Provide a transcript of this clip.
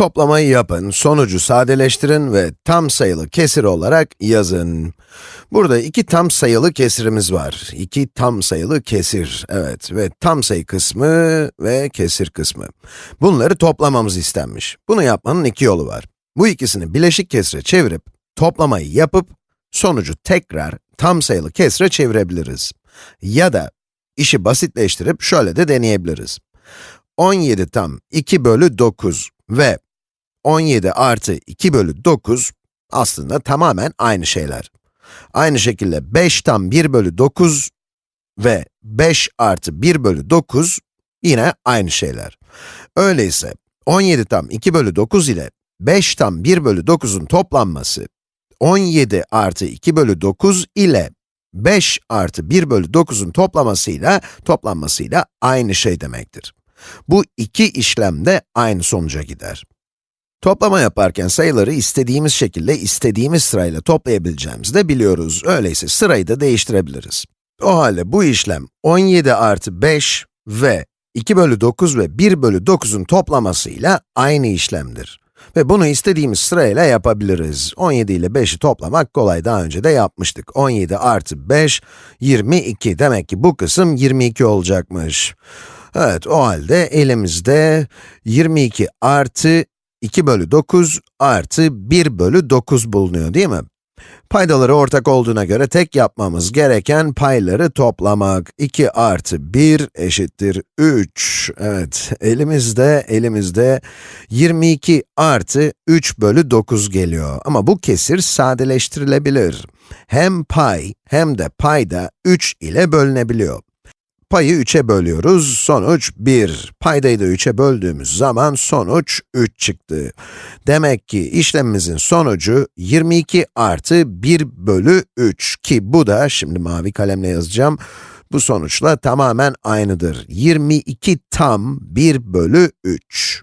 Toplamayı yapın, sonucu sadeleştirin ve tam sayılı kesir olarak yazın. Burada iki tam sayılı kesirimiz var. İki tam sayılı kesir, evet ve tam sayı kısmı ve kesir kısmı. Bunları toplamamız istenmiş. Bunu yapmanın iki yolu var. Bu ikisini bileşik kesire çevirip, toplamayı yapıp, sonucu tekrar tam sayılı kesire çevirebiliriz. Ya da işi basitleştirip şöyle de deneyebiliriz. 17 tam 2 bölü 9 ve 17 artı 2 bölü 9 aslında tamamen aynı şeyler. Aynı şekilde 5 tam 1 bölü 9 ve 5 artı 1 bölü 9 yine aynı şeyler. Öyleyse 17 tam 2 bölü 9 ile 5 tam 1 bölü 9'un toplanması 17 artı 2 bölü 9 ile 5 artı 1 bölü 9'un toplamasıyla, toplanmasıyla aynı şey demektir. Bu iki işlem de aynı sonuca gider. Toplama yaparken sayıları istediğimiz şekilde, istediğimiz sırayla toplayabileceğimizi de biliyoruz. Öyleyse sırayı da değiştirebiliriz. O halde bu işlem 17 artı 5 ve 2 bölü 9 ve 1 bölü 9'un toplamasıyla aynı işlemdir. Ve bunu istediğimiz sırayla yapabiliriz. 17 ile 5'i toplamak kolay, daha önce de yapmıştık. 17 artı 5, 22. Demek ki bu kısım 22 olacakmış. Evet, o halde elimizde 22 artı 2 bölü 9 artı 1 bölü 9 bulunuyor değil mi? Paydaları ortak olduğuna göre tek yapmamız gereken payları toplamak. 2 artı 1 eşittir 3. Evet, elimizde, elimizde 22 artı 3 bölü 9 geliyor. Ama bu kesir sadeleştirilebilir. Hem pay hem de payda 3 ile bölünebiliyor. Payı 3'e bölüyoruz, sonuç 1. Paydayı da 3'e böldüğümüz zaman sonuç 3 çıktı. Demek ki işlemimizin sonucu 22 artı 1 bölü 3 ki bu da, şimdi mavi kalemle yazacağım, bu sonuçla tamamen aynıdır. 22 tam 1 bölü 3.